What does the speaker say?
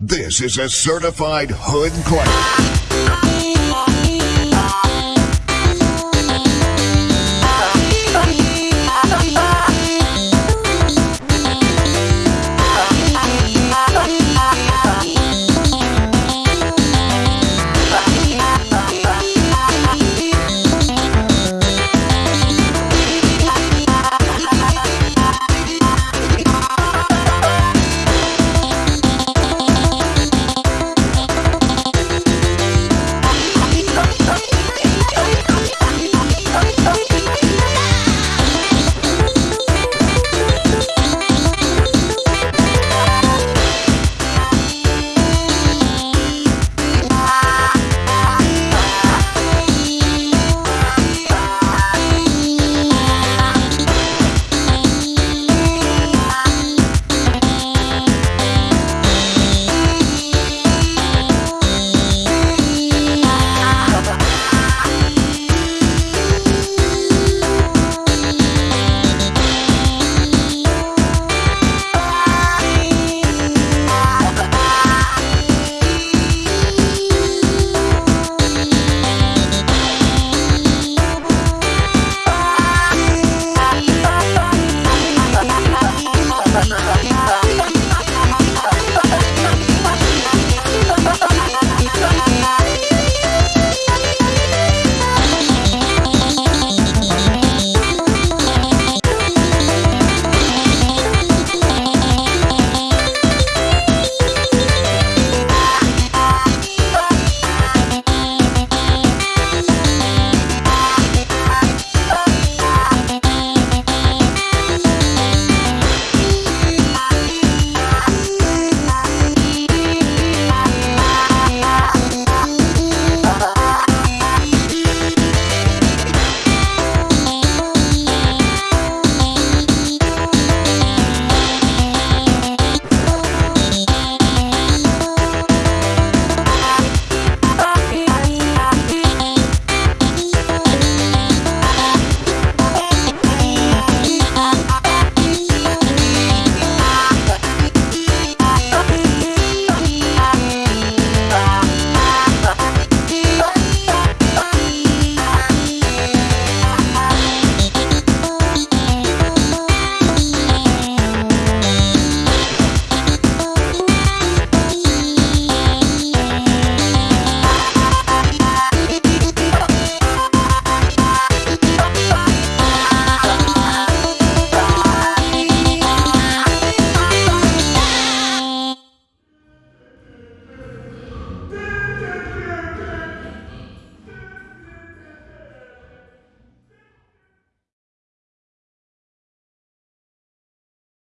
This is a certified hood claim.